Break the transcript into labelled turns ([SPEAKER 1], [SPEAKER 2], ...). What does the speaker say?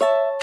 [SPEAKER 1] you